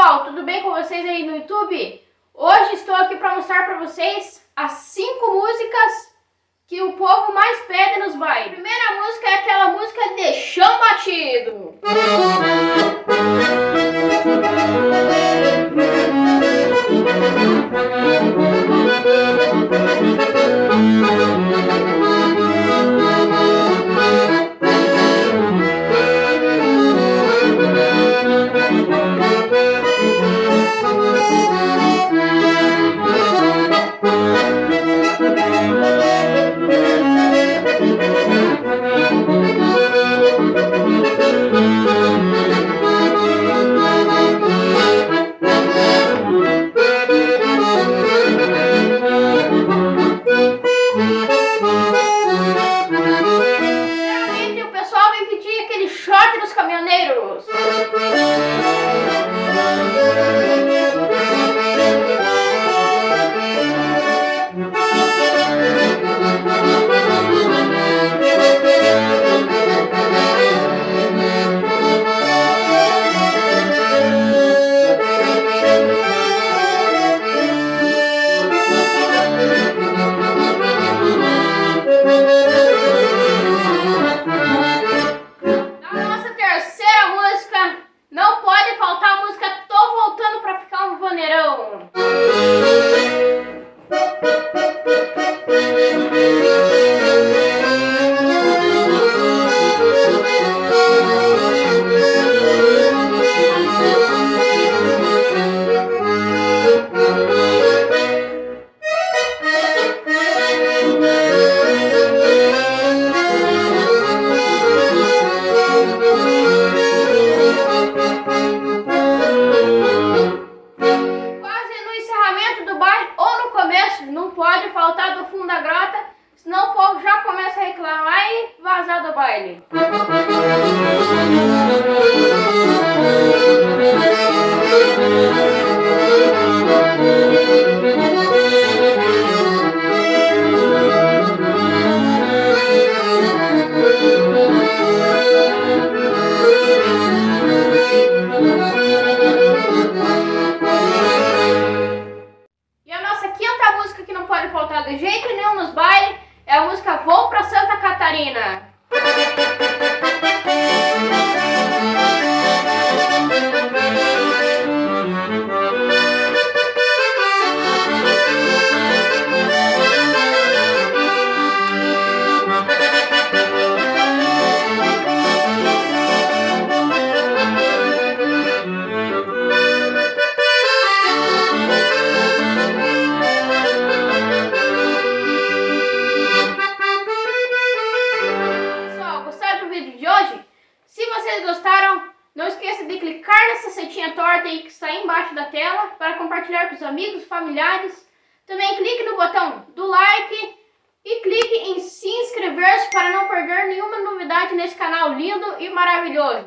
pessoal, tudo bem com vocês aí no YouTube? Hoje estou aqui para mostrar para vocês as 5 músicas que o povo mais pede nos bailes. A primeira música é aquela música de chão batido. Pode faltar do fundo da grota, senão o povo já começa a reclamar e vazar do baile. A música Vou pra Santa Catarina. Vocês gostaram, não esqueça de clicar nessa setinha torta aí que está aí embaixo da tela para compartilhar com os amigos, familiares. Também clique no botão do like e clique em se inscrever-se para não perder nenhuma novidade nesse canal lindo e maravilhoso.